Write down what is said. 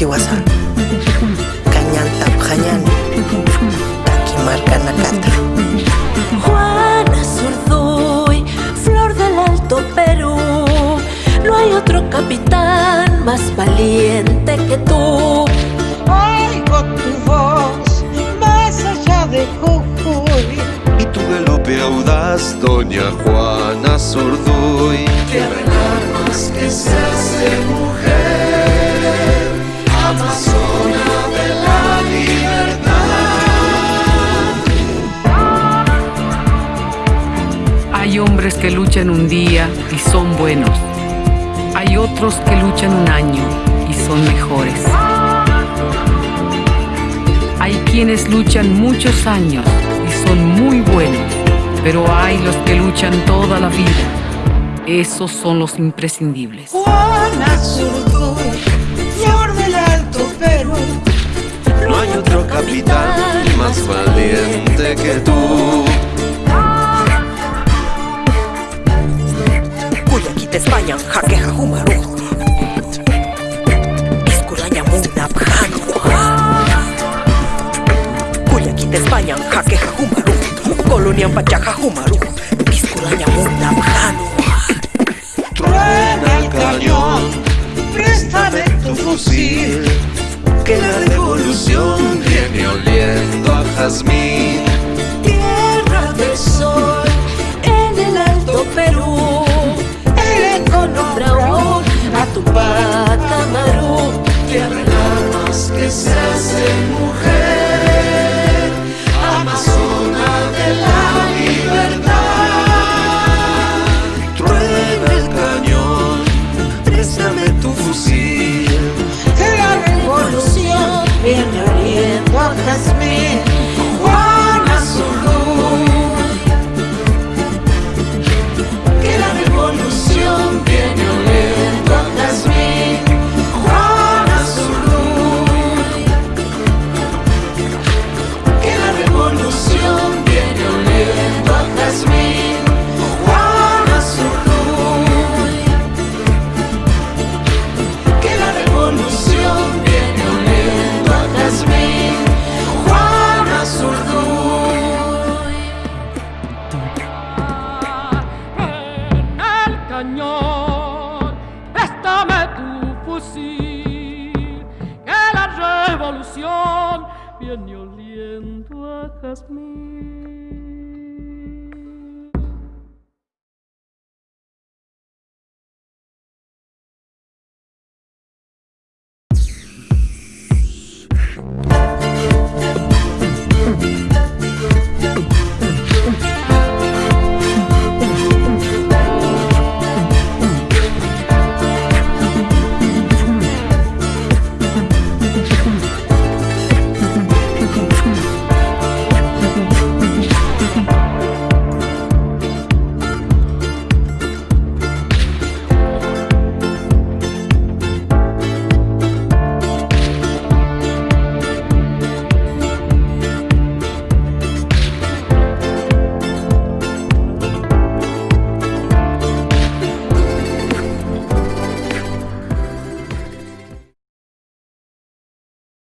kiwasa Cañanta Pjañan Taquimarca Nakata. Juana Zurduy, flor del Alto Perú. No hay otro capitán más valiente que tú. Oigo tu voz más allá de Jujuy. Y tu galope audaz, doña Juana Zurduy Tierra en armas que se Hay hombres que luchan un día y son buenos. Hay otros que luchan un año y son mejores. Hay quienes luchan muchos años y son muy buenos, pero hay los que luchan toda la vida. Esos son los imprescindibles. Juana Zurduy, flor del Alto Perú No hay otro capitán más valiente que tú. Kuyakita España Jaqueja Humaru Isculaña Muna Kuyakita España Jaqueja Humaru Colonia Pachaja Humaru Isculaña Muna hace mujer cañón, préstame tu fusil, que la revolución viene oliendo a jazmín.